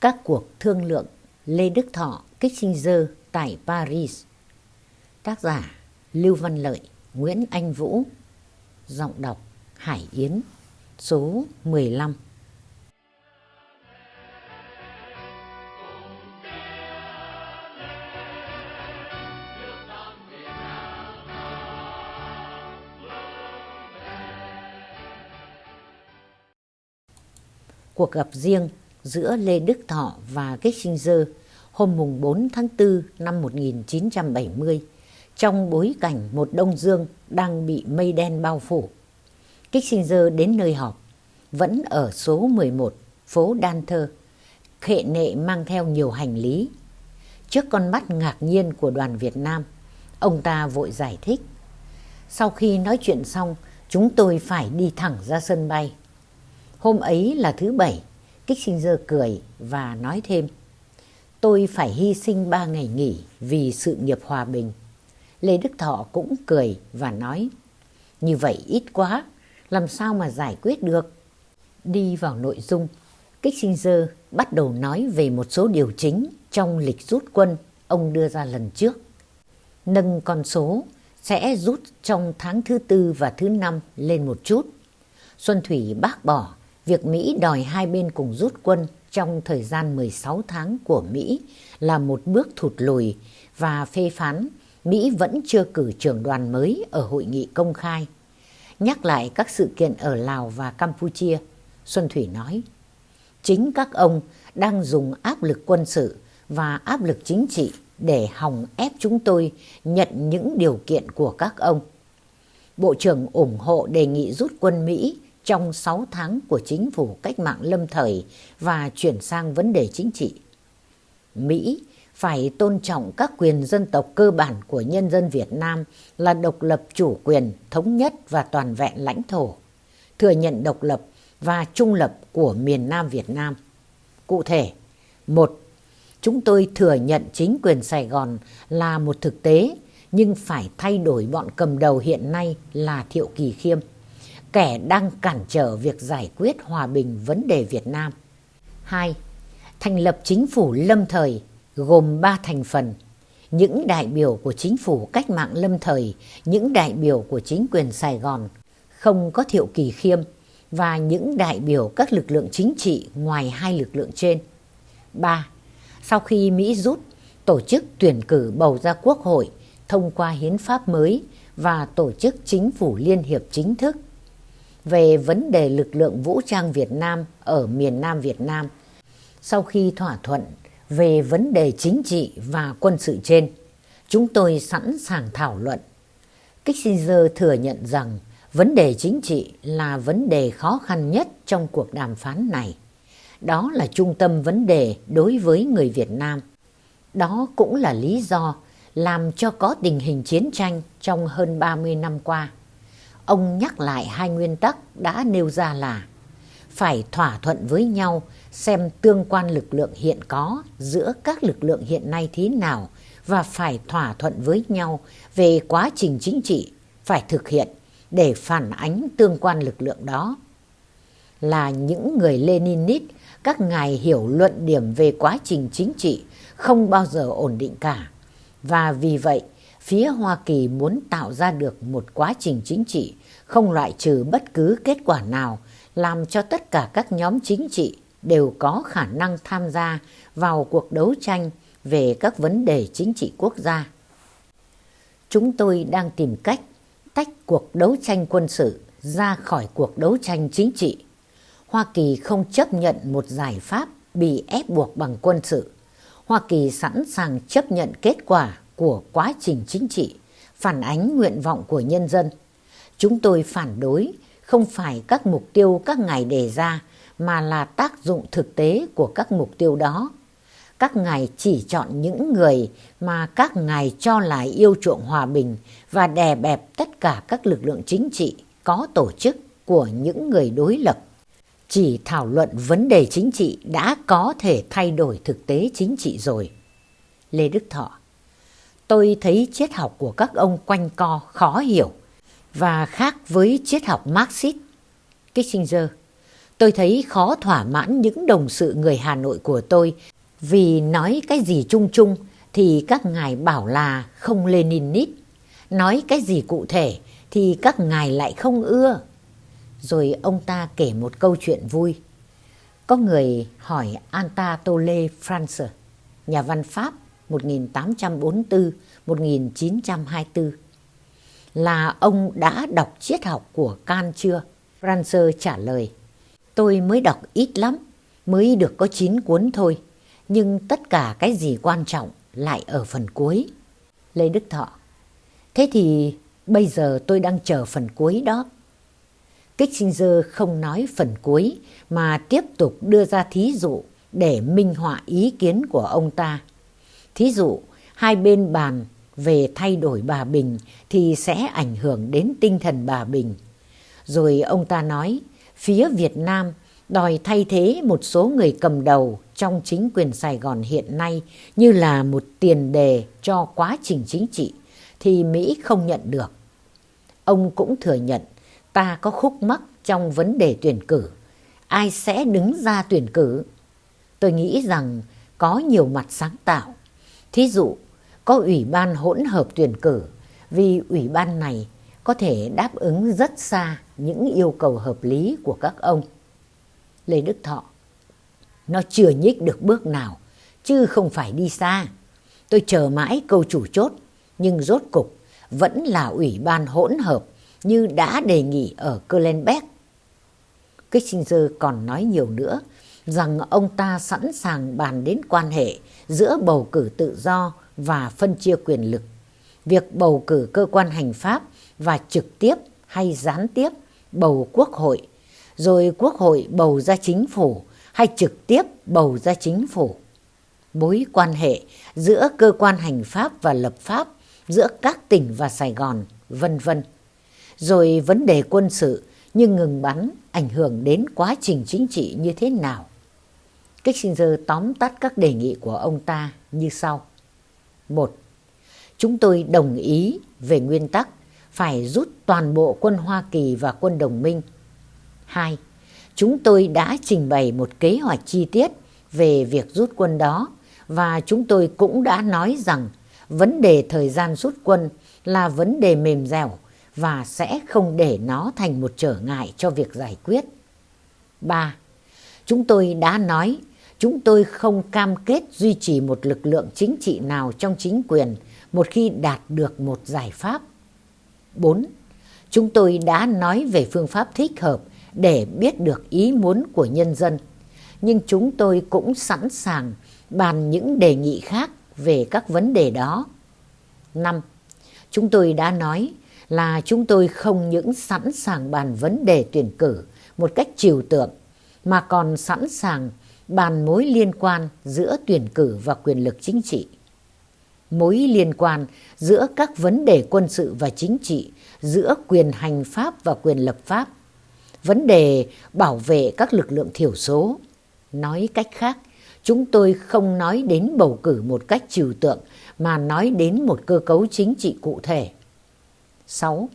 Các cuộc thương lượng Lê Đức Thọ, Kissinger tại Paris. Tác giả Lưu Văn Lợi, Nguyễn Anh Vũ. Giọng đọc Hải Yến Số 15 Cuộc gặp riêng giữa Lê Đức Thọ và Kissinger hôm mùng 4 tháng 4 năm 1970 trong bối cảnh một Đông Dương đang bị mây đen bao phủ. Kissinger đến nơi họp, vẫn ở số 11, phố Đan Thơ, khệ nệ mang theo nhiều hành lý. Trước con mắt ngạc nhiên của đoàn Việt Nam, ông ta vội giải thích. Sau khi nói chuyện xong, chúng tôi phải đi thẳng ra sân bay. Hôm ấy là thứ bảy, Kissinger cười và nói thêm. Tôi phải hy sinh ba ngày nghỉ vì sự nghiệp hòa bình. Lê Đức Thọ cũng cười và nói. Như vậy ít quá, làm sao mà giải quyết được? Đi vào nội dung, Kissinger bắt đầu nói về một số điều chính trong lịch rút quân ông đưa ra lần trước. Nâng con số sẽ rút trong tháng thứ tư và thứ năm lên một chút. Xuân Thủy bác bỏ việc Mỹ đòi hai bên cùng rút quân trong thời gian 16 tháng của Mỹ là một bước thụt lùi và phê phán Mỹ vẫn chưa cử trưởng đoàn mới ở hội nghị công khai. Nhắc lại các sự kiện ở Lào và Campuchia, Xuân Thủy nói, chính các ông đang dùng áp lực quân sự và áp lực chính trị để hòng ép chúng tôi nhận những điều kiện của các ông. Bộ trưởng ủng hộ đề nghị rút quân Mỹ trong 6 tháng của chính phủ cách mạng lâm thời và chuyển sang vấn đề chính trị. Mỹ phải tôn trọng các quyền dân tộc cơ bản của nhân dân Việt Nam là độc lập chủ quyền, thống nhất và toàn vẹn lãnh thổ, thừa nhận độc lập và trung lập của miền Nam Việt Nam. Cụ thể, một, chúng tôi thừa nhận chính quyền Sài Gòn là một thực tế, nhưng phải thay đổi bọn cầm đầu hiện nay là Thiệu Kỳ Khiêm kẻ đang cản trở việc giải quyết hòa bình vấn đề Việt Nam. 2. Thành lập chính phủ lâm thời gồm 3 thành phần. Những đại biểu của chính phủ cách mạng lâm thời, những đại biểu của chính quyền Sài Gòn, không có thiệu kỳ khiêm, và những đại biểu các lực lượng chính trị ngoài hai lực lượng trên. 3. Sau khi Mỹ rút, tổ chức tuyển cử bầu ra quốc hội thông qua hiến pháp mới và tổ chức chính phủ liên hiệp chính thức về vấn đề lực lượng vũ trang Việt Nam ở miền Nam Việt Nam sau khi thỏa thuận về vấn đề chính trị và quân sự trên. Chúng tôi sẵn sàng thảo luận. Kissinger thừa nhận rằng vấn đề chính trị là vấn đề khó khăn nhất trong cuộc đàm phán này. Đó là trung tâm vấn đề đối với người Việt Nam. Đó cũng là lý do làm cho có tình hình chiến tranh trong hơn 30 năm qua ông nhắc lại hai nguyên tắc đã nêu ra là phải thỏa thuận với nhau xem tương quan lực lượng hiện có giữa các lực lượng hiện nay thế nào và phải thỏa thuận với nhau về quá trình chính trị phải thực hiện để phản ánh tương quan lực lượng đó. Là những người Leninist, các ngài hiểu luận điểm về quá trình chính trị không bao giờ ổn định cả. Và vì vậy, phía Hoa Kỳ muốn tạo ra được một quá trình chính trị không loại trừ bất cứ kết quả nào làm cho tất cả các nhóm chính trị đều có khả năng tham gia vào cuộc đấu tranh về các vấn đề chính trị quốc gia. Chúng tôi đang tìm cách tách cuộc đấu tranh quân sự ra khỏi cuộc đấu tranh chính trị. Hoa Kỳ không chấp nhận một giải pháp bị ép buộc bằng quân sự. Hoa Kỳ sẵn sàng chấp nhận kết quả của quá trình chính trị, phản ánh nguyện vọng của nhân dân. Chúng tôi phản đối, không phải các mục tiêu các ngài đề ra, mà là tác dụng thực tế của các mục tiêu đó. Các ngài chỉ chọn những người mà các ngài cho là yêu chuộng hòa bình và đè bẹp tất cả các lực lượng chính trị có tổ chức của những người đối lập. Chỉ thảo luận vấn đề chính trị đã có thể thay đổi thực tế chính trị rồi. Lê Đức Thọ, Tôi thấy triết học của các ông quanh co khó hiểu và khác với triết học Marxist. Kissinger, Tôi thấy khó thỏa mãn những đồng sự người Hà Nội của tôi vì nói cái gì chung chung thì các ngài bảo là không Leninist. Nói cái gì cụ thể thì các ngài lại không ưa. Rồi ông ta kể một câu chuyện vui. Có người hỏi Antatole France, nhà văn Pháp 1844-1924, là ông đã đọc triết học của Kant chưa? Franzer trả lời, tôi mới đọc ít lắm, mới được có 9 cuốn thôi, nhưng tất cả cái gì quan trọng lại ở phần cuối. Lê Đức Thọ, thế thì bây giờ tôi đang chờ phần cuối đó. Kissinger không nói phần cuối mà tiếp tục đưa ra thí dụ để minh họa ý kiến của ông ta. Thí dụ, hai bên bàn về thay đổi bà Bình thì sẽ ảnh hưởng đến tinh thần bà Bình. Rồi ông ta nói, phía Việt Nam đòi thay thế một số người cầm đầu trong chính quyền Sài Gòn hiện nay như là một tiền đề cho quá trình chính trị thì Mỹ không nhận được. Ông cũng thừa nhận ta có khúc mắc trong vấn đề tuyển cử. Ai sẽ đứng ra tuyển cử? Tôi nghĩ rằng có nhiều mặt sáng tạo. Thí dụ, có ủy ban hỗn hợp tuyển cử vì ủy ban này có thể đáp ứng rất xa những yêu cầu hợp lý của các ông. Lê Đức Thọ Nó chưa nhích được bước nào, chứ không phải đi xa. Tôi chờ mãi câu chủ chốt, nhưng rốt cục vẫn là ủy ban hỗn hợp như đã đề nghị ở Kölnbeck. Kissinger còn nói nhiều nữa rằng ông ta sẵn sàng bàn đến quan hệ giữa bầu cử tự do và phân chia quyền lực. Việc bầu cử cơ quan hành pháp và trực tiếp hay gián tiếp bầu quốc hội, rồi quốc hội bầu ra chính phủ hay trực tiếp bầu ra chính phủ. Mối quan hệ giữa cơ quan hành pháp và lập pháp, giữa các tỉnh và Sài Gòn, vân vân. Rồi vấn đề quân sự như ngừng bắn ảnh hưởng đến quá trình chính trị như thế nào. Kissinger tóm tắt các đề nghị của ông ta như sau. một, Chúng tôi đồng ý về nguyên tắc phải rút toàn bộ quân Hoa Kỳ và quân đồng minh. 2. Chúng tôi đã trình bày một kế hoạch chi tiết về việc rút quân đó và chúng tôi cũng đã nói rằng vấn đề thời gian rút quân là vấn đề mềm dẻo và sẽ không để nó thành một trở ngại cho việc giải quyết. 3. Chúng tôi đã nói chúng tôi không cam kết duy trì một lực lượng chính trị nào trong chính quyền một khi đạt được một giải pháp. 4. Chúng tôi đã nói về phương pháp thích hợp để biết được ý muốn của nhân dân, nhưng chúng tôi cũng sẵn sàng bàn những đề nghị khác về các vấn đề đó. 5. Chúng tôi đã nói là chúng tôi không những sẵn sàng bàn vấn đề tuyển cử một cách trừu tượng, mà còn sẵn sàng bàn mối liên quan giữa tuyển cử và quyền lực chính trị. Mối liên quan giữa các vấn đề quân sự và chính trị, giữa quyền hành pháp và quyền lập pháp. Vấn đề bảo vệ các lực lượng thiểu số. Nói cách khác, chúng tôi không nói đến bầu cử một cách trừu tượng mà nói đến một cơ cấu chính trị cụ thể. 6.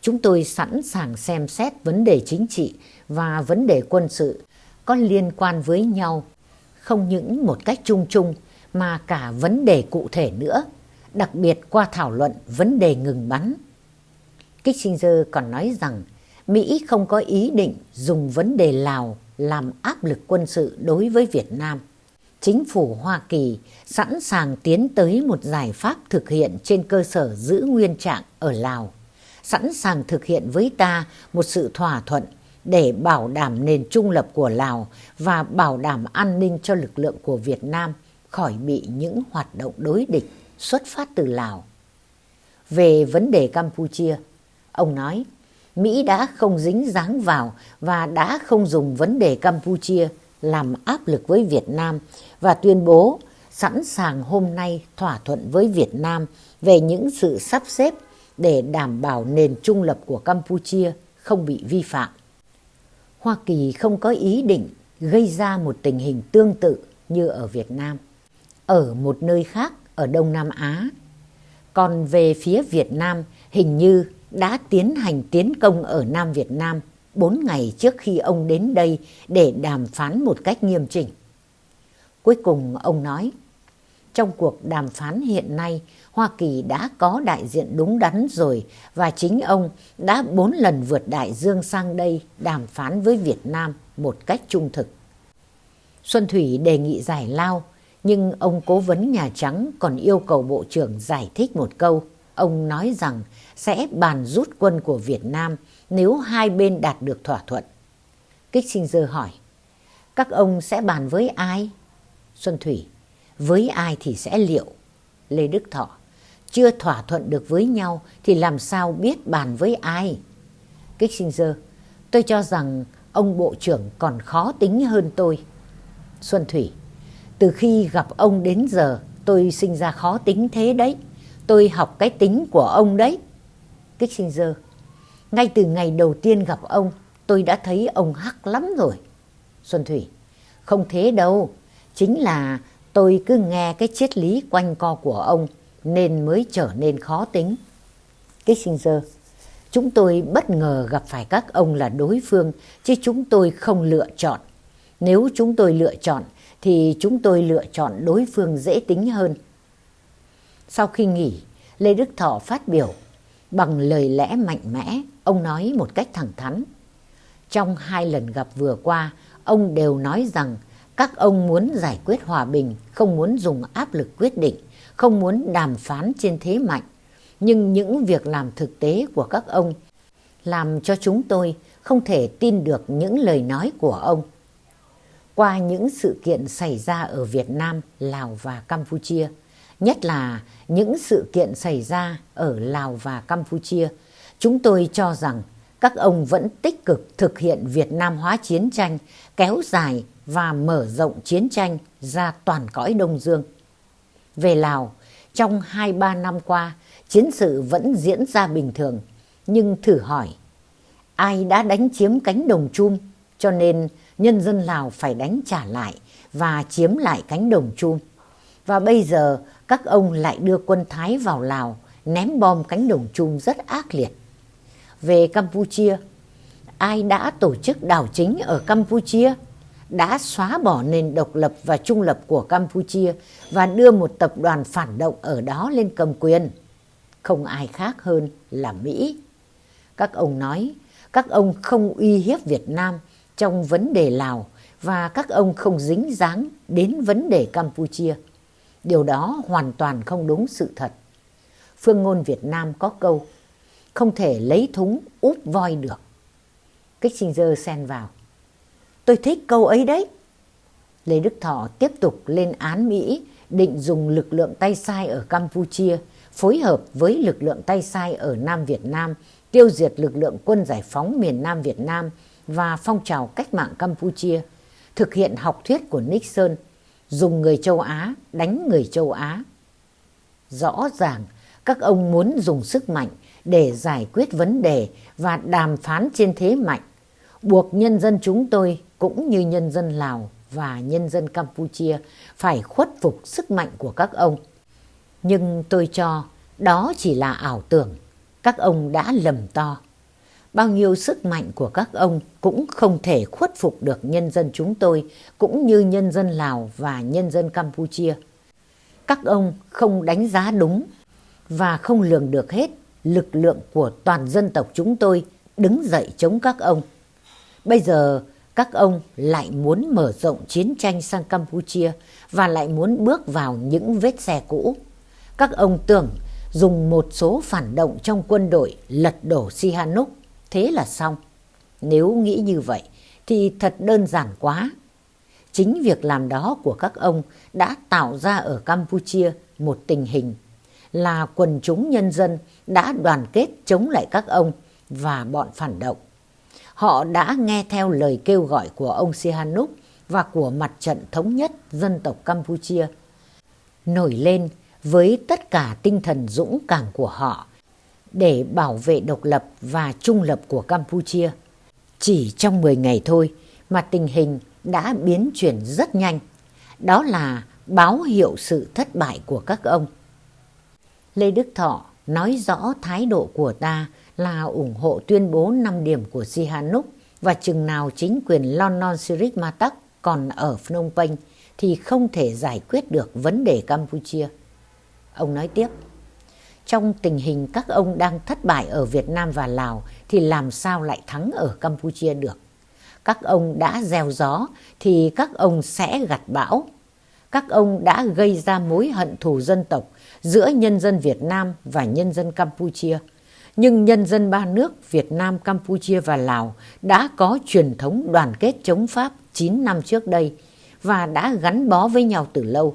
Chúng tôi sẵn sàng xem xét vấn đề chính trị và vấn đề quân sự có liên quan với nhau, không những một cách chung chung mà cả vấn đề cụ thể nữa, đặc biệt qua thảo luận vấn đề ngừng bắn. Kissinger còn nói rằng Mỹ không có ý định dùng vấn đề Lào làm áp lực quân sự đối với Việt Nam. Chính phủ Hoa Kỳ sẵn sàng tiến tới một giải pháp thực hiện trên cơ sở giữ nguyên trạng ở Lào, sẵn sàng thực hiện với ta một sự thỏa thuận để bảo đảm nền trung lập của Lào và bảo đảm an ninh cho lực lượng của Việt Nam khỏi bị những hoạt động đối địch xuất phát từ Lào. Về vấn đề Campuchia, ông nói Mỹ đã không dính dáng vào và đã không dùng vấn đề Campuchia làm áp lực với Việt Nam và tuyên bố sẵn sàng hôm nay thỏa thuận với Việt Nam về những sự sắp xếp để đảm bảo nền trung lập của Campuchia không bị vi phạm. Hoa Kỳ không có ý định gây ra một tình hình tương tự như ở Việt Nam, ở một nơi khác ở Đông Nam Á. Còn về phía Việt Nam hình như đã tiến hành tiến công ở Nam Việt Nam bốn ngày trước khi ông đến đây để đàm phán một cách nghiêm chỉnh. Cuối cùng ông nói, trong cuộc đàm phán hiện nay, Hoa Kỳ đã có đại diện đúng đắn rồi và chính ông đã bốn lần vượt đại dương sang đây đàm phán với Việt Nam một cách trung thực. Xuân Thủy đề nghị giải lao, nhưng ông cố vấn Nhà Trắng còn yêu cầu Bộ trưởng giải thích một câu. Ông nói rằng sẽ bàn rút quân của Việt Nam nếu hai bên đạt được thỏa thuận. Kissinger hỏi, các ông sẽ bàn với ai? Xuân Thủy, với ai thì sẽ liệu? Lê Đức Thọ, chưa thỏa thuận được với nhau thì làm sao biết bàn với ai? Kissinger, tôi cho rằng ông Bộ trưởng còn khó tính hơn tôi. Xuân Thủy, từ khi gặp ông đến giờ tôi sinh ra khó tính thế đấy. Tôi học cái tính của ông đấy. Kissinger, ngay từ ngày đầu tiên gặp ông tôi đã thấy ông hắc lắm rồi. Xuân Thủy, không thế đâu. Chính là tôi cứ nghe cái triết lý quanh co của ông nên mới trở nên khó tính. Kissinger, chúng tôi bất ngờ gặp phải các ông là đối phương chứ chúng tôi không lựa chọn. Nếu chúng tôi lựa chọn thì chúng tôi lựa chọn đối phương dễ tính hơn. Sau khi nghỉ, Lê Đức Thọ phát biểu bằng lời lẽ mạnh mẽ, ông nói một cách thẳng thắn. Trong hai lần gặp vừa qua, ông đều nói rằng các ông muốn giải quyết hòa bình, không muốn dùng áp lực quyết định, không muốn đàm phán trên thế mạnh. Nhưng những việc làm thực tế của các ông làm cho chúng tôi không thể tin được những lời nói của ông. Qua những sự kiện xảy ra ở Việt Nam, Lào và Campuchia, nhất là những sự kiện xảy ra ở Lào và Campuchia, chúng tôi cho rằng các ông vẫn tích cực thực hiện Việt Nam hóa chiến tranh, kéo dài và mở rộng chiến tranh ra toàn cõi Đông Dương. Về Lào, trong 2-3 năm qua, chiến sự vẫn diễn ra bình thường, nhưng thử hỏi, ai đã đánh chiếm cánh đồng chum cho nên nhân dân Lào phải đánh trả lại và chiếm lại cánh đồng chum. Và bây giờ các ông lại đưa quân Thái vào Lào ném bom cánh đồng chum rất ác liệt. Về Campuchia, ai đã tổ chức đảo chính ở Campuchia? Đã xóa bỏ nền độc lập và trung lập của Campuchia và đưa một tập đoàn phản động ở đó lên cầm quyền. Không ai khác hơn là Mỹ. Các ông nói, các ông không uy hiếp Việt Nam trong vấn đề Lào và các ông không dính dáng đến vấn đề Campuchia. Điều đó hoàn toàn không đúng sự thật. Phương ngôn Việt Nam có câu, không thể lấy thúng úp voi được. Kissinger xen vào. Tôi thích câu ấy đấy. Lê Đức Thọ tiếp tục lên án Mỹ, định dùng lực lượng tay sai ở Campuchia, phối hợp với lực lượng tay sai ở Nam Việt Nam, tiêu diệt lực lượng quân giải phóng miền Nam Việt Nam và phong trào cách mạng Campuchia, thực hiện học thuyết của Nixon, dùng người châu Á đánh người châu Á. Rõ ràng, các ông muốn dùng sức mạnh để giải quyết vấn đề và đàm phán trên thế mạnh buộc nhân dân chúng tôi cũng như nhân dân Lào và nhân dân Campuchia phải khuất phục sức mạnh của các ông. Nhưng tôi cho đó chỉ là ảo tưởng, các ông đã lầm to. Bao nhiêu sức mạnh của các ông cũng không thể khuất phục được nhân dân chúng tôi, cũng như nhân dân Lào và nhân dân Campuchia. Các ông không đánh giá đúng và không lường được hết lực lượng của toàn dân tộc chúng tôi đứng dậy chống các ông. Bây giờ các ông lại muốn mở rộng chiến tranh sang Campuchia và lại muốn bước vào những vết xe cũ. Các ông tưởng dùng một số phản động trong quân đội lật đổ Sihanouk, thế là xong. Nếu nghĩ như vậy thì thật đơn giản quá. Chính việc làm đó của các ông đã tạo ra ở Campuchia một tình hình là quần chúng nhân dân đã đoàn kết chống lại các ông và bọn phản động họ đã nghe theo lời kêu gọi của ông Sihanouk và của mặt trận thống nhất dân tộc Campuchia. Nổi lên với tất cả tinh thần dũng cảm của họ để bảo vệ độc lập và trung lập của Campuchia. Chỉ trong 10 ngày thôi mà tình hình đã biến chuyển rất nhanh. Đó là báo hiệu sự thất bại của các ông. Lê Đức Thọ nói rõ thái độ của ta là ủng hộ tuyên bố 5 điểm của Sihanouk và chừng nào chính quyền Lonon Sirik Matak còn ở Phnom Penh thì không thể giải quyết được vấn đề Campuchia. Ông nói tiếp, trong tình hình các ông đang thất bại ở Việt Nam và Lào thì làm sao lại thắng ở Campuchia được? Các ông đã gieo gió thì các ông sẽ gặt bão. Các ông đã gây ra mối hận thù dân tộc giữa nhân dân Việt Nam và nhân dân Campuchia. Nhưng nhân dân ba nước Việt Nam, Campuchia và Lào đã có truyền thống đoàn kết chống Pháp 9 năm trước đây và đã gắn bó với nhau từ lâu.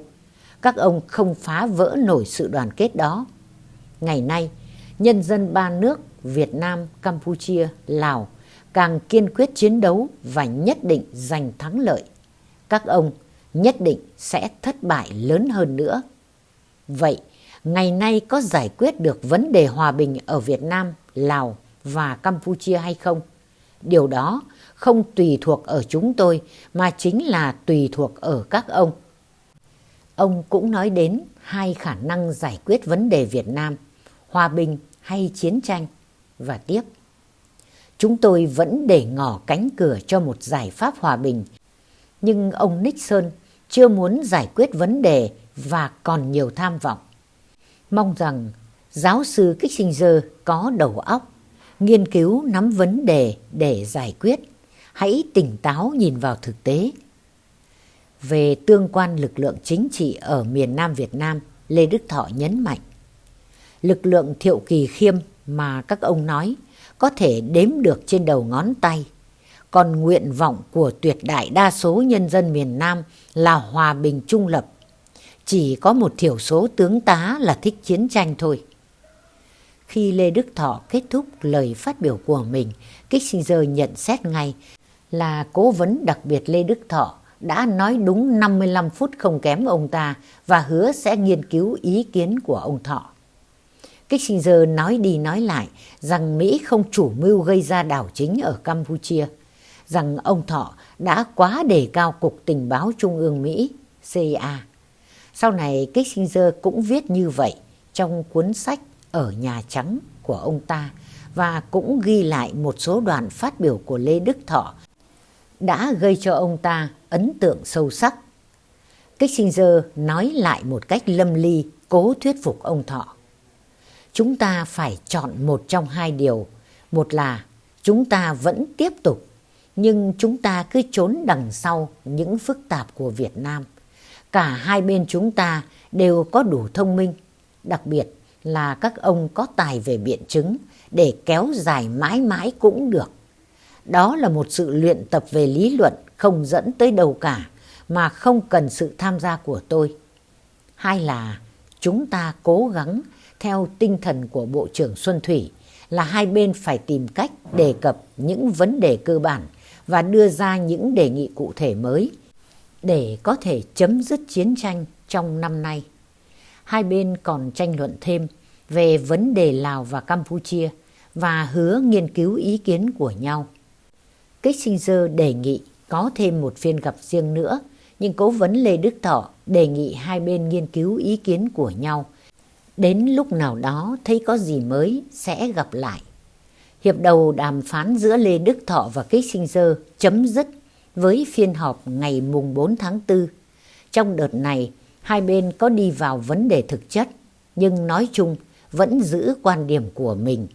Các ông không phá vỡ nổi sự đoàn kết đó. Ngày nay, nhân dân ba nước Việt Nam, Campuchia, Lào càng kiên quyết chiến đấu và nhất định giành thắng lợi. Các ông nhất định sẽ thất bại lớn hơn nữa. Vậy, ngày nay có giải quyết được vấn đề hòa bình ở Việt Nam, Lào và Campuchia hay không? Điều đó không tùy thuộc ở chúng tôi mà chính là tùy thuộc ở các ông. Ông cũng nói đến hai khả năng giải quyết vấn đề Việt Nam, hòa bình hay chiến tranh. Và tiếp, chúng tôi vẫn để ngỏ cánh cửa cho một giải pháp hòa bình. Nhưng ông Nixon chưa muốn giải quyết vấn đề và còn nhiều tham vọng. Mong rằng giáo sư Kissinger có đầu óc, nghiên cứu nắm vấn đề để giải quyết. Hãy tỉnh táo nhìn vào thực tế. Về tương quan lực lượng chính trị ở miền Nam Việt Nam, Lê Đức Thọ nhấn mạnh. Lực lượng thiệu kỳ khiêm mà các ông nói có thể đếm được trên đầu ngón tay. Còn nguyện vọng của tuyệt đại đa số nhân dân miền Nam là hòa bình trung lập. Chỉ có một thiểu số tướng tá là thích chiến tranh thôi. Khi Lê Đức Thọ kết thúc lời phát biểu của mình, Kissinger nhận xét ngay là cố vấn đặc biệt Lê Đức Thọ đã nói đúng 55 phút không kém ông ta và hứa sẽ nghiên cứu ý kiến của ông Thọ. Kissinger nói đi nói lại rằng Mỹ không chủ mưu gây ra đảo chính ở Campuchia, rằng ông Thọ đã quá đề cao Cục Tình báo Trung ương Mỹ, CIA. Sau này Kissinger cũng viết như vậy trong cuốn sách Ở Nhà Trắng của ông ta và cũng ghi lại một số đoạn phát biểu của Lê Đức Thọ đã gây cho ông ta ấn tượng sâu sắc. Kissinger nói lại một cách lâm ly cố thuyết phục ông Thọ chúng ta phải chọn một trong hai điều. Một là chúng ta vẫn tiếp tục, nhưng chúng ta cứ trốn đằng sau những phức tạp của Việt Nam. Cả hai bên chúng ta đều có đủ thông minh, đặc biệt là các ông có tài về biện chứng để kéo dài mãi mãi cũng được. Đó là một sự luyện tập về lý luận không dẫn tới đâu cả mà không cần sự tham gia của tôi. Hai là chúng ta cố gắng theo tinh thần của Bộ trưởng Xuân Thủy là hai bên phải tìm cách đề cập những vấn đề cơ bản và đưa ra những đề nghị cụ thể mới để có thể chấm dứt chiến tranh trong năm nay. Hai bên còn tranh luận thêm về vấn đề Lào và Campuchia và hứa nghiên cứu ý kiến của nhau. Kissinger đề nghị có thêm một phiên gặp riêng nữa, nhưng cố vấn Lê Đức Thọ đề nghị hai bên nghiên cứu ý kiến của nhau Đến lúc nào đó thấy có gì mới sẽ gặp lại. Hiệp đầu đàm phán giữa Lê Đức Thọ và Kissinger chấm dứt với phiên họp ngày mùng 4 tháng 4. Trong đợt này, hai bên có đi vào vấn đề thực chất, nhưng nói chung vẫn giữ quan điểm của mình.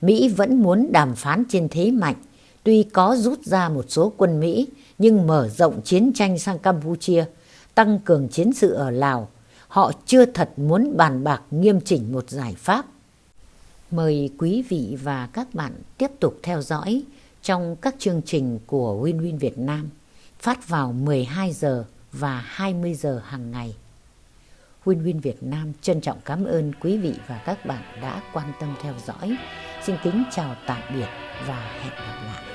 Mỹ vẫn muốn đàm phán trên thế mạnh, tuy có rút ra một số quân Mỹ, nhưng mở rộng chiến tranh sang Campuchia, tăng cường chiến sự ở Lào, họ chưa thật muốn bàn bạc nghiêm chỉnh một giải pháp. Mời quý vị và các bạn tiếp tục theo dõi trong các chương trình của Win Win Việt Nam, phát vào 12 giờ và 20 giờ hàng ngày. Win Win Việt Nam trân trọng cảm ơn quý vị và các bạn đã quan tâm theo dõi. Xin kính chào tạm biệt và hẹn gặp lại.